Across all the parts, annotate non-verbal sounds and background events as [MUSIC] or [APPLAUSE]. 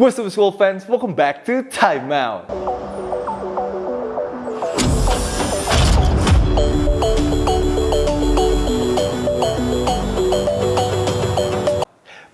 What's up school fans, welcome back to Time Out.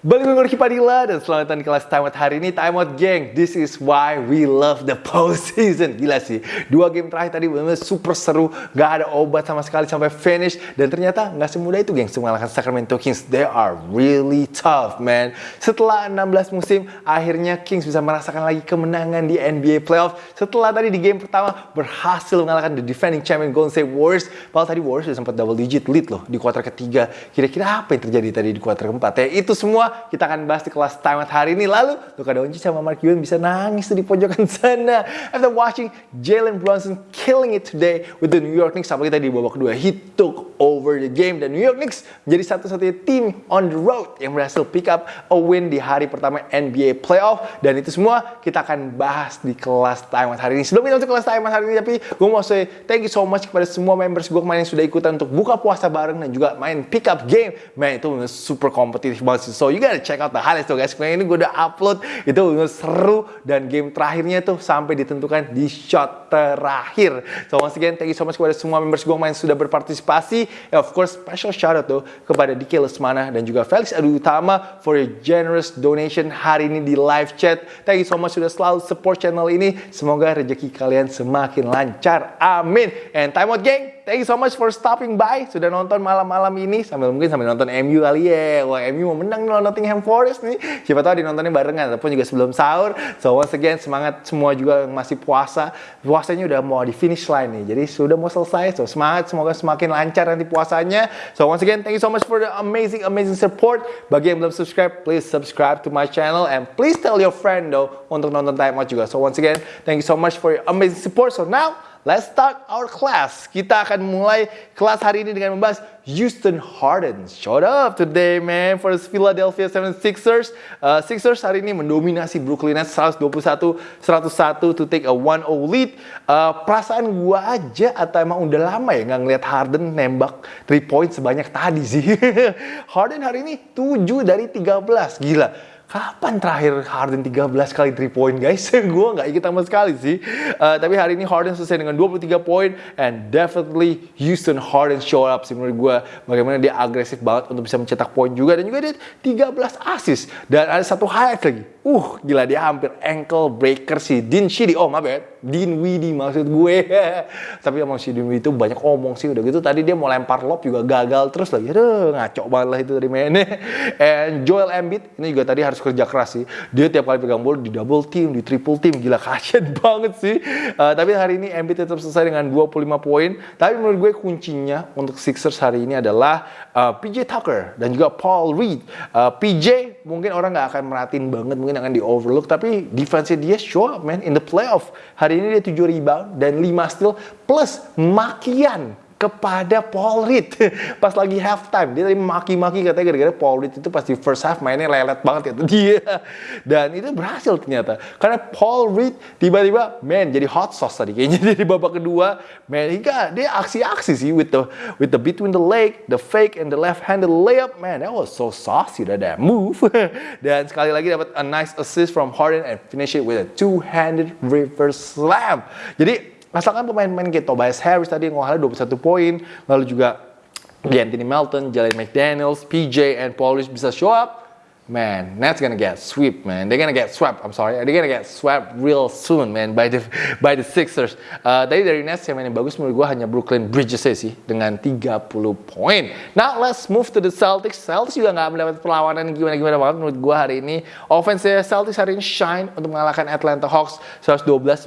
Balik gue Ricky Padilla dan selamat datang di kelas Time Out hari ini. Time Out geng, this is why we love the postseason. Gila sih, dua game terakhir tadi -bener super seru. Gak ada obat sama sekali sampai finish. Dan ternyata gak semudah itu geng. Mengalahkan Sacramento Kings. They are really tough man. Setelah 16 musim, akhirnya Kings bisa merasakan lagi kemenangan di NBA Playoff. Setelah tadi di game pertama berhasil mengalahkan the defending champion Golden State Warriors. Padahal tadi Warriors sudah sempat double digit lead loh di kuarter ketiga. Kira-kira apa yang terjadi tadi di kuarter keempat ya? Itu semua kita akan bahas di kelas Time Out hari ini. Lalu, Luka Doncic sama Mark Cuban bisa nangis di pojokan [LAUGHS] sana. After watching Jalen Brunson killing it today with the New York Knicks. Apalagi tadi di babak kedua, he took over the game. Dan New York Knicks menjadi satu-satunya tim on the road yang berhasil pick up a win di hari pertama NBA Playoff. Dan itu semua kita akan bahas di kelas Time Out hari ini. Sebelum kita masuk kelas Time Out hari ini, tapi gue mau say thank you so much kepada semua members gue kemarin yang sudah ikutan untuk buka puasa bareng dan juga main pick up game. Man, itu super kompetitif banget sih. So, you gotta check out the highlights tuh guys. Kemarin ini gue udah upload itu seru dan game terakhirnya tuh sampai ditentukan di shot terakhir. So once again thank you so much kepada semua members gue yang sudah berpartisipasi. And of course special shout out tuh kepada Diki Lesmana dan juga Felix Adu Utama for your generous donation hari ini di live chat. Thank you so much sudah selalu support channel ini. Semoga rezeki kalian semakin lancar. Amin. And time out gang. Thank you so much for stopping by. Sudah nonton malam-malam ini sambil mungkin sambil nonton MU kali ya. Wah, MU mau menang nih Nottingham Forest nih. Siapa tahu dinontonnya barengan ataupun juga sebelum sahur. So once again semangat semua juga yang masih puasa. Puasanya udah mau di finish line nih. Jadi sudah mau selesai. So semangat semoga semakin lancar nanti puasanya. So once again thank you so much for the amazing amazing support. Bagi yang belum subscribe, please subscribe to my channel and please tell your friend though untuk nonton Time Out juga. So once again, thank you so much for your amazing support. So now Let's start our class. Kita akan mulai kelas hari ini dengan membahas Houston Harden. Showed up today, man, for the Philadelphia 76ers. Uh, Sixers hari ini mendominasi Brooklyn Nets 121-101 to take a 1-0 lead. Uh, perasaan gua aja atau emang udah lama ya nggak ngeliat Harden nembak 3 point sebanyak tadi sih. [LAUGHS] Harden hari ini 7 dari 13. Gila kapan terakhir Harden 13 kali 3 point guys? [LAUGHS] gue nggak ingat sama sekali sih. Uh, tapi hari ini Harden selesai dengan 23 poin and definitely Houston Harden show up sih menurut gue. Bagaimana dia agresif banget untuk bisa mencetak poin juga dan juga dia 13 assist dan ada satu highlight lagi. Uh, gila dia hampir ankle breaker sih. Din Shidi, oh my bad. Din Widi maksud gue. [LAUGHS] Tapi emang si Din Widi itu banyak omong sih. Udah gitu tadi dia mau lempar lob juga gagal terus lagi. Aduh, ngaco banget lah itu dari mainnya. [LAUGHS] And Joel Embiid, ini juga tadi harus kerja keras sih. Dia tiap kali pegang bola di double team, di triple team. Gila [LAUGHS] kasian banget sih. Uh, tapi hari ini Embiid tetap selesai dengan 25 poin. Tapi menurut gue kuncinya untuk Sixers hari ini adalah uh, PJ Tucker dan juga Paul Reed. Uh, PJ mungkin orang nggak akan merhatiin banget, mungkin akan di overlook tapi defense dia show up man. In the playoff hari ini dia 7 rebound dan 5 steal plus makian kepada Paul Reed. [LAUGHS] Pas lagi halftime dia tadi maki-maki katanya gara-gara Paul Reed itu pas di first half mainnya lelet banget itu dia. [LAUGHS] Dan itu berhasil ternyata. Karena Paul Reed tiba-tiba man jadi hot sauce tadi kayaknya. [LAUGHS] Di babak kedua man hingga dia aksi-aksi sih with the with the between the leg the fake and the left handed layup. Man that was so saucy that that move. Dan sekali lagi dapat a nice assist from Harden and finish it with a two-handed reverse slam. Jadi Asalkan pemain-pemain kayak Tobias Harris tadi yang ngolahnya 21 poin, lalu juga Anthony Melton, Jalen McDaniels, PJ, and Paulus bisa show up, man, Nets gonna get swept, man. They're gonna get swept. I'm sorry, they're gonna get swept real soon, man, by the by the Sixers. Uh, tadi dari Nets yang main bagus menurut gue hanya Brooklyn Bridges sih dengan 30 poin. Now let's move to the Celtics. Celtics juga nggak mendapat perlawanan gimana-gimana banget menurut gue hari ini. Offense Celtics hari ini shine untuk mengalahkan Atlanta Hawks 112-99.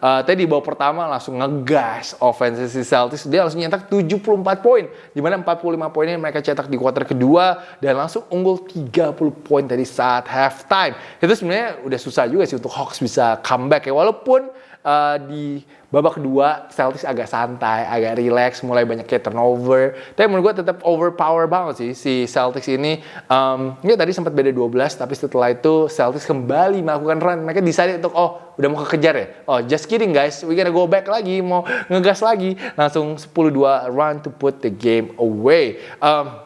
Uh, tadi di babak pertama langsung ngegas offense si Celtics. Dia langsung nyetak 74 poin. Di mana 45 poinnya mereka cetak di kuarter kedua dan langsung unggul 3 30 poin tadi saat halftime. Itu sebenarnya udah susah juga sih untuk Hawks bisa comeback ya. Walaupun uh, di babak kedua Celtics agak santai, agak relax, mulai banyak kayak turnover. Tapi menurut gue tetap overpower banget sih si Celtics ini. Um, ya tadi sempat beda 12, tapi setelah itu Celtics kembali melakukan run. Mereka decided untuk oh udah mau kekejar ya. Oh just kidding guys, we gonna go back lagi, mau ngegas lagi. Langsung 10-2 run to put the game away. Um,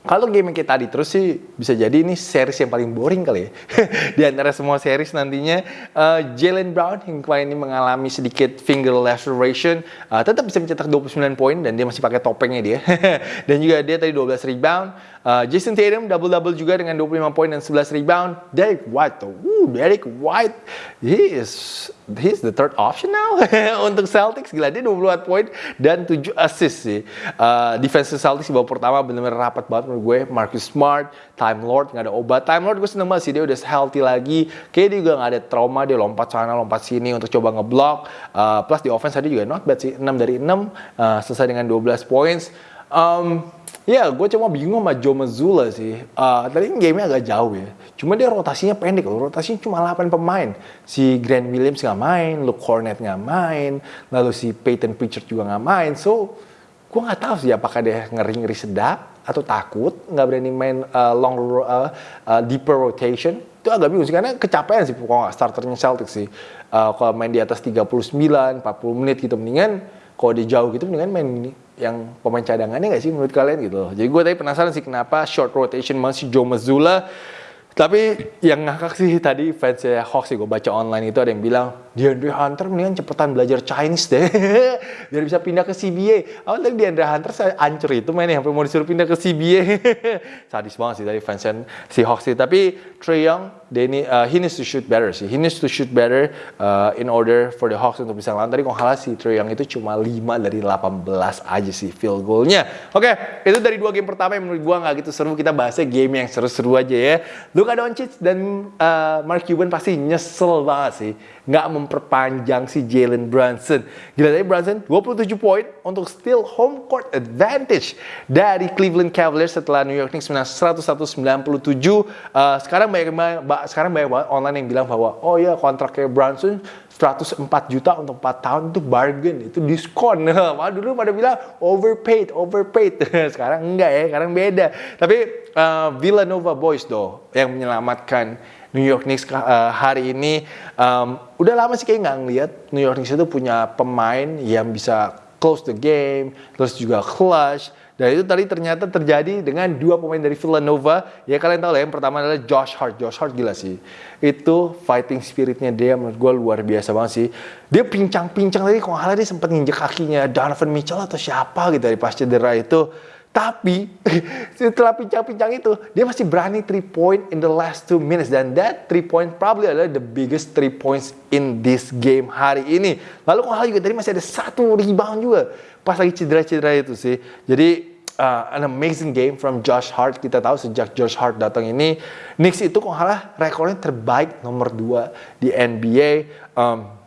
kalau game kayak tadi terus sih bisa jadi ini series yang paling boring kali ya. [LAUGHS] Di antara semua series nantinya uh, Jalen Brown yang kemarin ini mengalami sedikit finger laceration uh, tetap bisa mencetak 29 poin dan dia masih pakai topengnya dia. [LAUGHS] dan juga dia tadi 12 rebound. Uh, Jason Tatum double-double juga dengan 25 poin dan 11 rebound. Derek White. Woo, Derek White. He is he's the third option now [LAUGHS] untuk Celtics. Gila dia 24 poin dan 7 assist sih. Uh, defense Celtics di babak pertama benar-benar rapat banget menurut gue. Marcus Smart, Time Lord nggak ada obat. Time Lord gue seneng banget sih dia udah healthy lagi. Kayaknya dia juga nggak ada trauma dia lompat sana lompat sini untuk coba ngeblock. Uh, plus di offense tadi juga not bad sih 6 dari 6 uh, selesai dengan 12 points. Um, Ya, gue cuma bingung sama Joe Mazzulla sih. Uh, tadi game-nya agak jauh ya. Cuma dia rotasinya pendek loh. Rotasinya cuma 8 pemain. Si Grant Williams nggak main, Luke Cornet nggak main, lalu si Peyton Pritchard juga nggak main. So, gue nggak tahu sih apakah dia ngeri-ngeri sedap atau takut nggak berani main uh, long uh, uh, deeper rotation itu agak bingung sih karena kecapean sih nggak starternya Celtics sih uh, kalau main di atas 39 40 menit gitu mendingan kalau dia jauh gitu mendingan main yang pemain cadangannya nggak sih menurut kalian gitu loh. Jadi gue tadi penasaran sih kenapa short rotation masih Joe Mazzulla tapi yang ngakak sih tadi fansnya Hawks sih gue baca online itu ada yang bilang DeAndre Hunter mendingan cepetan belajar Chinese deh [LAUGHS] biar bisa pindah ke CBA. Awal tadi DeAndre Hunter saya ancur itu mainnya sampai mau disuruh pindah ke CBA. [LAUGHS] Sadis banget sih tadi fansnya si Hawks sih. Tapi Trey Young, ini, uh, he needs to shoot better sih. He needs to shoot better uh, in order for the Hawks untuk bisa ngelawan. Tadi kalau kalah si Trey Young itu cuma 5 dari 18 aja sih field goalnya. Oke, okay, itu dari dua game pertama yang menurut gue nggak gitu seru. Kita bahasnya game yang seru-seru aja ya. Luka Doncic dan uh, Mark Cuban pasti nyesel banget sih nggak memperpanjang si Jalen Brunson. Gila tadi Brunson 27 poin untuk steal home court advantage dari Cleveland Cavaliers setelah New York Knicks menang 101-97. Uh, sekarang banyak sekarang banyak banget online yang bilang bahwa oh ya kontraknya Brunson 104 juta untuk 4 tahun itu bargain, itu diskon. [LAUGHS] Wah dulu pada bilang overpaid, overpaid. [LAUGHS] sekarang enggak ya, sekarang beda. Tapi uh, Villanova Boys do yang menyelamatkan New York Knicks uh, hari ini um, udah lama sih kayak nggak ngeliat New York Knicks itu punya pemain yang bisa close the game, terus juga clutch, dan itu tadi ternyata terjadi dengan dua pemain dari Villanova. Ya kalian tahu lah yang pertama adalah Josh Hart. Josh Hart gila sih. Itu fighting spiritnya dia menurut gue luar biasa banget sih. Dia pincang-pincang tadi kalau nggak dia sempat nginjek kakinya Donovan Mitchell atau siapa gitu dari pas cedera itu. Tapi [LAUGHS] setelah pincang-pincang itu dia masih berani 3 point in the last 2 minutes dan that 3 point probably adalah the biggest 3 points in this game hari ini. Lalu kalau juga tadi masih ada satu rebound juga pas lagi cedera-cedera itu sih. Jadi uh, an amazing game from Josh Hart. Kita tahu sejak Josh Hart datang ini, Knicks itu kok kalah rekornya terbaik nomor 2 di NBA. Um,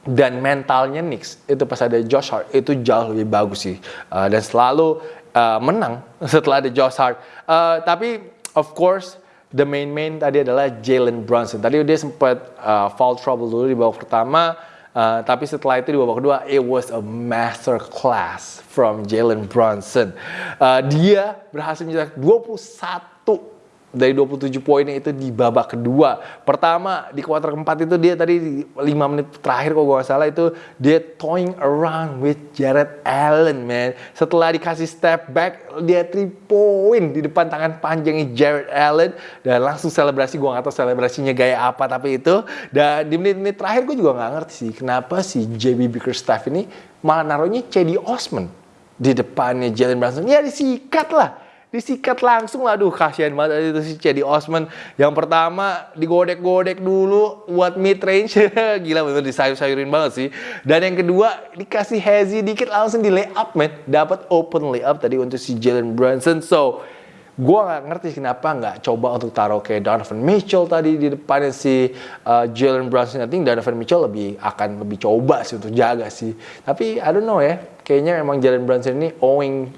dan mentalnya Knicks itu pas ada Josh Hart itu jauh lebih bagus sih uh, dan selalu uh, menang [LAUGHS] setelah ada Josh Hart. Uh, tapi of course the main main tadi adalah Jalen Brunson. Tadi dia sempat uh, foul trouble dulu di babak pertama Uh, tapi setelah itu di babak kedua, it was a master class from Jalen Brunson. Uh, dia berhasil mencetak 21 dari 27 poinnya itu di babak kedua. Pertama di kuarter keempat itu dia tadi 5 menit terakhir kalau gue gak salah itu dia toying around with Jared Allen man. Setelah dikasih step back dia 3 point di depan tangan panjangnya Jared Allen dan langsung selebrasi gue gak tahu selebrasinya gaya apa tapi itu dan di menit-menit terakhir gue juga gak ngerti sih kenapa si JB Bickerstaff ini malah naruhnya Cedi Osman di depannya Jalen Brunson. Ya disikat lah disikat langsung lah aduh kasihan banget itu si Cedi Osman. Yang pertama digodek-godek dulu buat mid range [LAUGHS] gila bener disayur-sayurin banget sih. Dan yang kedua dikasih hazy dikit langsung di layup man dapat open layup tadi untuk si Jalen Brunson. So gue nggak ngerti kenapa nggak coba untuk taruh kayak Donovan Mitchell tadi di depannya si uh, Jalen Brunson. I Donovan Mitchell lebih akan lebih coba sih untuk jaga sih. Tapi I don't know ya, kayaknya emang Jalen Brunson ini owing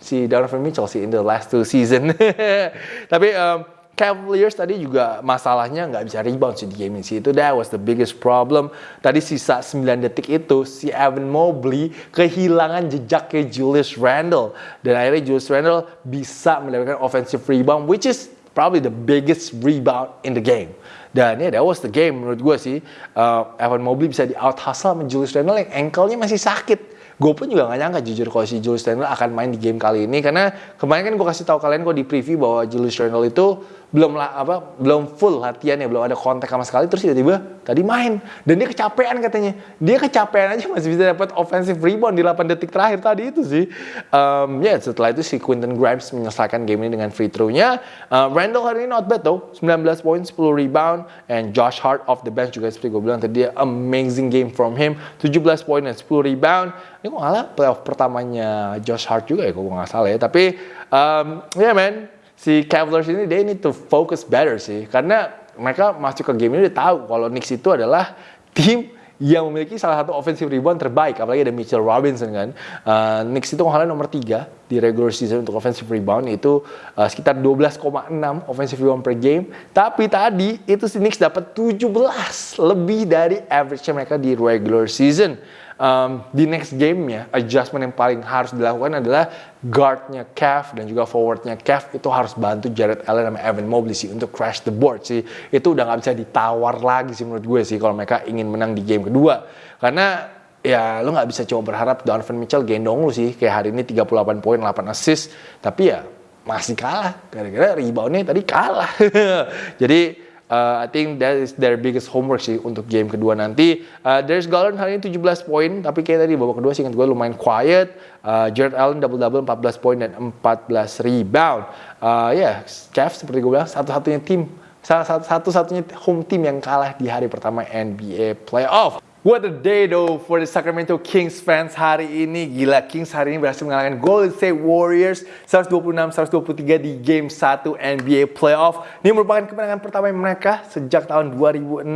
si Donovan Mitchell sih in the last two season. [LAUGHS] Tapi um, Cavaliers tadi juga masalahnya nggak bisa rebound sih di game ini sih. Itu that was the biggest problem. Tadi sisa 9 detik itu si Evan Mobley kehilangan jejak ke Julius Randle. Dan akhirnya Julius Randle bisa mendapatkan offensive rebound which is probably the biggest rebound in the game. Dan ya yeah, that was the game menurut gue sih. Uh, Evan Mobley bisa di out hustle sama Julius Randle yang ankle-nya masih sakit gue pun juga gak nyangka jujur kalau si Julius Randle akan main di game kali ini. Karena kemarin kan gue kasih tahu kalian gue di preview bahwa Julius Randle itu belum apa belum full latihannya belum ada kontak sama sekali terus tiba-tiba tadi main. Dan dia kecapean katanya. Dia kecapean aja masih bisa dapat offensive rebound di 8 detik terakhir tadi itu sih. Um, ya yeah, setelah itu si Quinton Grimes menyelesaikan game ini dengan free throw-nya. Uh, Randall hari ini not bad though. 19 poin 10 rebound. And Josh Hart off the bench juga seperti gue bilang tadi amazing game from him. 17 poin dan 10 rebound. Ini kok ngalah playoff pertamanya Josh Hart juga ya kok nggak salah ya. Tapi um, ya yeah, man si Cavaliers ini they need to focus better sih. Karena mereka masuk ke game ini udah tahu kalau Knicks itu adalah tim yang memiliki salah satu offensive rebound terbaik. Apalagi ada Mitchell Robinson kan. Uh, Knicks itu kalau nomor 3 di regular season untuk offensive rebound. Itu uh, sekitar 12,6 offensive rebound per game. Tapi tadi itu si Knicks dapat 17 lebih dari average mereka di regular season um, di next game-nya adjustment yang paling harus dilakukan adalah guard-nya Cav dan juga forward-nya Cav itu harus bantu Jared Allen sama Evan Mobley sih untuk crash the board sih. Itu udah nggak bisa ditawar lagi sih menurut gue sih kalau mereka ingin menang di game kedua. Karena ya lo nggak bisa coba berharap Donovan Mitchell gendong lu sih. Kayak hari ini 38 poin 8 assist. Tapi ya masih kalah. Gara-gara reboundnya tadi kalah. [LAUGHS] Jadi Uh, I think that is their biggest homework sih untuk game kedua nanti. Uh, Darius Garland hari ini 17 poin, tapi kayak tadi babak kedua sih gue lumayan quiet. Uh, Jared Allen double-double 14 poin dan 14 rebound. Uh, ya, yeah, Cavs seperti gue bilang satu-satunya tim, salah satu-satunya home team yang kalah di hari pertama NBA playoff. What a day though for the Sacramento Kings fans hari ini. Gila, Kings hari ini berhasil mengalahkan Golden State Warriors 126-123 di Game 1 NBA Playoff. Ini merupakan kemenangan pertama mereka sejak tahun 2006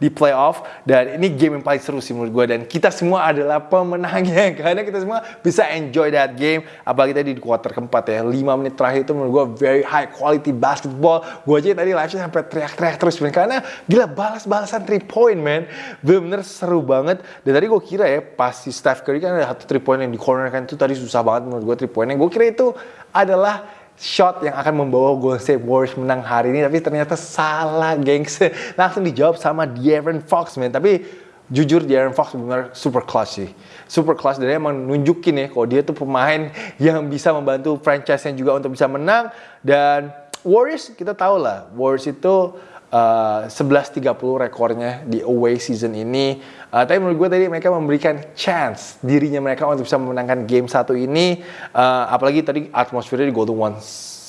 di playoff. Dan ini game yang paling seru sih menurut gue. Dan kita semua adalah pemenangnya. [LAUGHS] Karena kita semua bisa enjoy that game. Apalagi tadi di quarter keempat ya. 5 menit terakhir itu menurut gue very high quality basketball. Gue aja tadi live sampai teriak-teriak terus. Karena gila balas-balasan 3 point man. Bener-bener seru seru banget. Dan tadi gue kira ya pas si Steph Curry kan ada satu three point yang di corner kan itu tadi susah banget menurut gue three pointnya. Gue kira itu adalah shot yang akan membawa Golden State Warriors menang hari ini tapi ternyata salah gengs. [LAUGHS] Langsung dijawab sama De'Aaron Fox man. Tapi jujur De'Aaron Fox benar super clutch sih. Super clutch dan dia emang nunjukin ya kalau dia tuh pemain [LAUGHS] yang bisa membantu franchise-nya juga untuk bisa menang dan Warriors kita tahu lah Warriors itu uh, 11-30 rekornya di away season ini. Uh, tapi menurut gue tadi mereka memberikan chance dirinya mereka untuk bisa memenangkan game satu ini. Uh, apalagi tadi atmosfernya di Golden One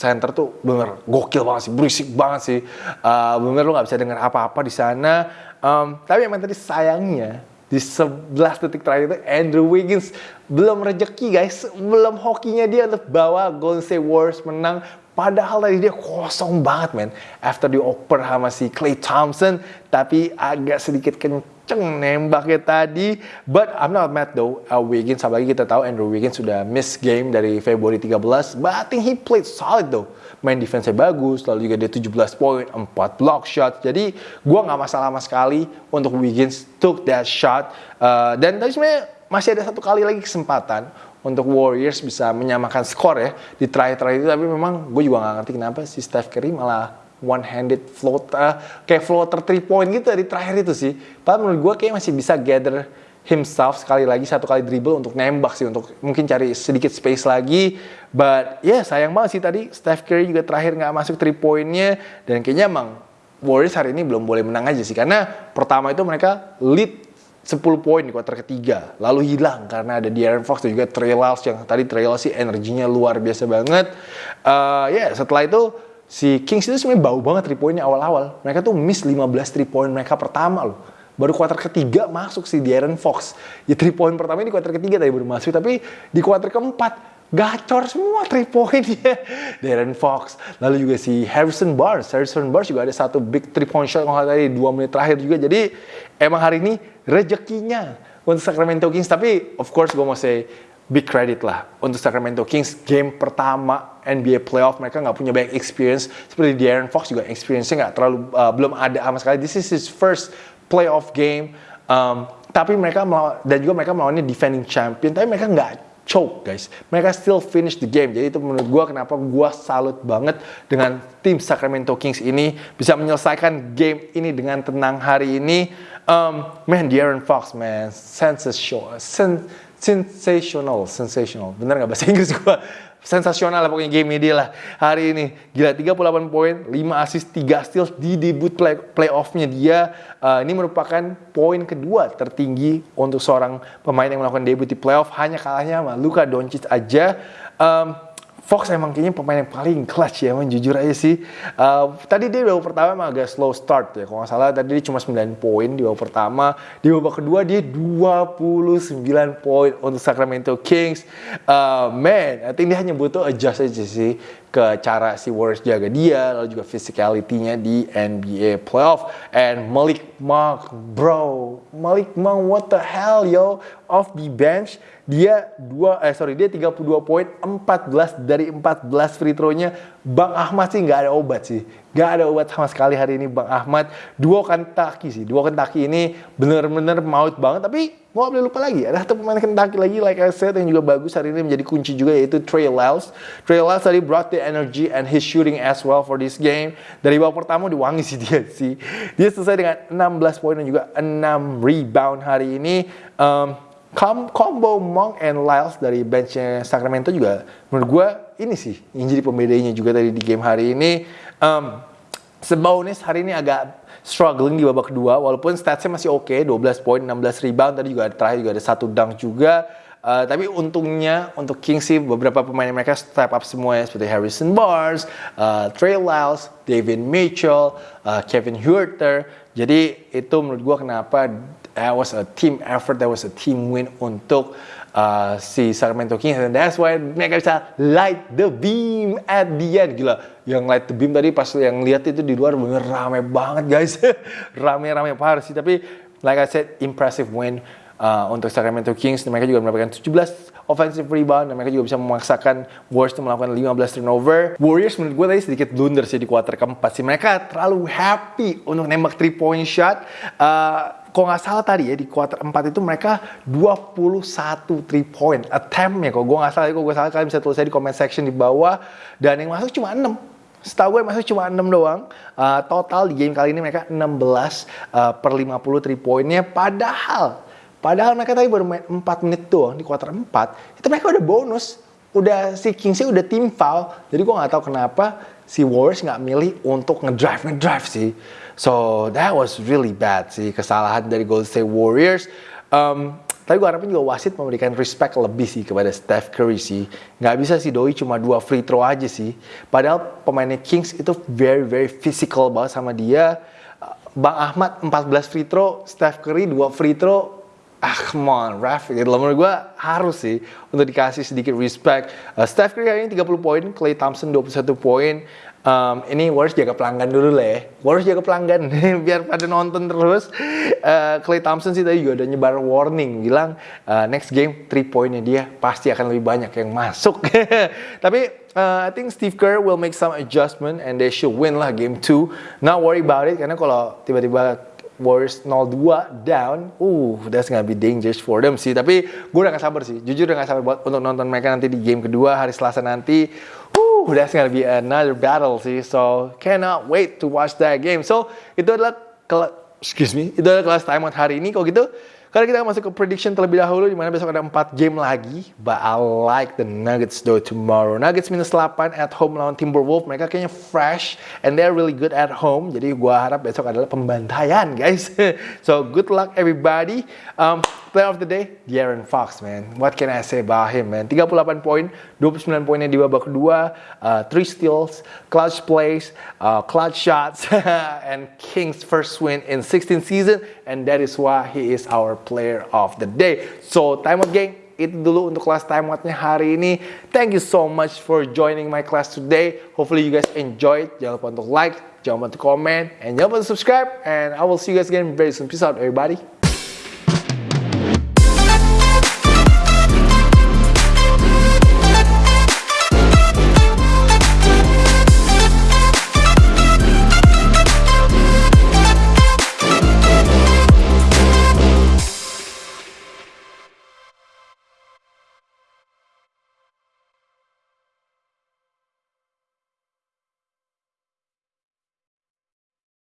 Center tuh bener gokil banget sih, berisik banget sih. Uh, bener lo nggak bisa dengar apa-apa di sana. Um, tapi emang tadi sayangnya di 11 detik terakhir itu Andrew Wiggins belum rejeki guys, belum hokinya dia untuk bawa Golden State Warriors menang Padahal tadi dia kosong banget men. After dioper sama si Clay Thompson. Tapi agak sedikit kenceng nembaknya tadi. But I'm not mad though. Uh, Wiggins, apalagi kita tahu Andrew Wiggins sudah miss game dari Februari 13. But I think he played solid though. Main defense-nya bagus. Lalu juga dia 17 poin, 4 block shot. Jadi gue gak masalah sama sekali untuk Wiggins took that shot. Uh, dan tadi sebenarnya masih ada satu kali lagi kesempatan untuk Warriors bisa menyamakan skor ya di terakhir-terakhir itu tapi memang gue juga gak ngerti kenapa si Steph Curry malah one handed floater kayak floater three point gitu di terakhir itu sih. Padahal menurut gue kayak masih bisa gather himself sekali lagi satu kali dribble untuk nembak sih untuk mungkin cari sedikit space lagi. But ya yeah, sayang banget sih tadi Steph Curry juga terakhir nggak masuk three pointnya dan kayaknya emang Warriors hari ini belum boleh menang aja sih karena pertama itu mereka lead 10 poin di kuarter ketiga lalu hilang karena ada De'Aaron Fox dan juga Trey Lyles yang tadi Trey Lyles sih energinya luar biasa banget. Uh, ya yeah, setelah itu si Kings itu sebenarnya bau banget 3 poinnya awal-awal. Mereka tuh miss 15 3 poin mereka pertama loh. Baru kuarter ketiga masuk si De'Aaron Fox. Ya 3 poin pertama ini kuarter ketiga tadi baru masuk tapi di kuarter keempat gacor semua 3 point ya [LAUGHS] Darren Fox. Lalu juga si Harrison Barnes. Harrison Barnes juga ada satu big 3 point shot kalau tadi 2 menit terakhir juga. Jadi emang hari ini rezekinya untuk Sacramento Kings. Tapi of course gue mau say big credit lah untuk Sacramento Kings. Game pertama NBA playoff mereka nggak punya banyak experience. Seperti De'Aaron Fox juga experience-nya nggak terlalu uh, belum ada sama sekali. This is his first playoff game. Um, tapi mereka melawan, dan juga mereka melawannya defending champion. Tapi mereka nggak choke guys. Mereka still finish the game. Jadi itu menurut gue kenapa gue salut banget dengan tim Sacramento Kings ini bisa menyelesaikan game ini dengan tenang hari ini. Um, man, De'Aaron Fox, man, sensational, sen sensational, sensational. Bener nggak bahasa Inggris gua? Sensasional lah pokoknya game dia lah hari ini. Gila 38 poin, 5 assist, 3 steals di debut play, playoff-nya dia. Uh, ini merupakan poin kedua tertinggi untuk seorang pemain yang melakukan debut di playoff. Hanya kalahnya sama Luka Doncic aja. Um, Fox emang kayaknya pemain yang paling clutch ya, emang jujur aja sih. Uh, tadi dia di babak pertama emang agak slow start ya, kalau nggak salah tadi dia cuma 9 poin di babak pertama. Di babak kedua dia 29 poin untuk Sacramento Kings. Uh, man, I think dia hanya butuh adjust aja sih ke cara si Warriors jaga dia, lalu juga physicality-nya di NBA playoff. And Malik Monk, bro, Malik Monk, what the hell yo, off the bench. Dia dua eh sorry dia 32 poin 14 dari 14 free throw-nya. Bang Ahmad sih nggak ada obat sih. Nggak ada obat sama sekali hari ini Bang Ahmad. Dua Kentucky sih. Dua Kentucky ini bener-bener maut banget. Tapi mau boleh lupa lagi ada satu pemain Kentucky lagi like I said yang juga bagus hari ini menjadi kunci juga yaitu Trey Lyles. Trey Lyles tadi brought the energy and his shooting as well for this game. Dari babak pertama diwangi sih dia sih. Dia selesai dengan 16 poin dan juga 6 rebound hari ini. Um, combo Monk and Lyles dari benchnya Sacramento juga menurut gue ini sih yang jadi pembedanya juga tadi di game hari ini um, sebaunis hari ini agak struggling di babak kedua walaupun statsnya masih oke okay, 12 poin 16 rebound tadi juga terakhir juga ada satu dunk juga Uh, tapi untungnya untuk Kings sih beberapa pemain mereka step up semuanya seperti Harrison Barnes, uh, Trey Lyles, David Mitchell, uh, Kevin Huerter. Jadi itu menurut gue kenapa that was a team effort, that was a team win untuk uh, si Sacramento Kings and that's why mereka bisa light the beam at the end gila yang light the beam tadi pas yang lihat itu di luar bener rame banget guys [LAUGHS] rame-rame parah sih tapi like I said impressive win uh, untuk Sacramento Kings mereka juga mendapatkan 17 offensive rebound dan mereka juga bisa memaksakan Warriors untuk melakukan 15 turnover. Warriors menurut gue tadi sedikit blunder sih di kuarter keempat sih. Mereka terlalu happy untuk nembak 3 point shot. Uh, kalau nggak salah tadi ya di kuarter 4 itu mereka 21 3 point attempt ya kalau gue nggak salah kalau gue salah kalian bisa tulis di comment section di bawah. Dan yang masuk cuma 6 setahu gue masuk cuma 6 doang. Uh, total di game kali ini mereka 16 uh, per 50 3 pointnya. Padahal padahal mereka tadi baru main 4 menit doang di kuarter 4 itu mereka udah bonus. Udah si Kingsy udah tim foul jadi gue nggak tahu kenapa si Warriors nggak milih untuk ngedrive ngedrive sih So that was really bad sih kesalahan dari Golden State Warriors. Um, tapi gue harapin juga wasit memberikan respect lebih sih kepada Steph Curry sih. Nggak bisa sih Doi cuma dua free throw aja sih. Padahal pemainnya Kings itu very very physical banget sama dia. Bang Ahmad 14 free throw, Steph Curry 2 free throw. Ah, come on, ref. Gitu. Menurut gue harus sih untuk dikasih sedikit respect. Uh, Steph Curry hari ini 30 poin, Clay Thompson 21 poin um, ini Warriors jaga pelanggan dulu lah ya. Warriors jaga pelanggan [LAUGHS] biar pada nonton terus. Uh, Clay Thompson sih tadi juga udah nyebar warning bilang uh, next game 3 poinnya dia pasti akan lebih banyak yang masuk. [LAUGHS] Tapi uh, I think Steve Kerr will make some adjustment and they should win lah game 2. Not worry about it karena kalau tiba-tiba Warriors 0-2 down, uh, that's gonna be dangerous for them sih. Tapi gue udah gak sabar sih, jujur udah gak sabar buat untuk nonton mereka nanti di game kedua hari Selasa nanti. Whew, that's gonna be another battle sih. So cannot wait to watch that game. So itu adalah excuse me, itu adalah kelas time out hari ini. Kalau gitu, Kali kita masuk ke prediction terlebih dahulu, di mana besok ada 4 game lagi. But I like the Nuggets though tomorrow. Nuggets minus 8 at home lawan Timberwolves. Mereka kayaknya fresh and they're really good at home. Jadi gua harap besok adalah pembantaian guys. [LAUGHS] so good luck everybody. Um, player of the day, De'Aaron Fox man. What can I say about him man? 38 poin, 29 poinnya di babak kedua, uh, 3 steals, clutch plays, uh, clutch shots, [LAUGHS] and Kings first win in 16 season. And that is why he is our player of the day. So, time out gang, itu dulu untuk kelas time out-nya hari ini. Thank you so much for joining my class today. Hopefully you guys enjoyed. Jangan lupa untuk like, jangan lupa untuk comment, and jangan lupa untuk subscribe. And I will see you guys again very soon. Peace out everybody.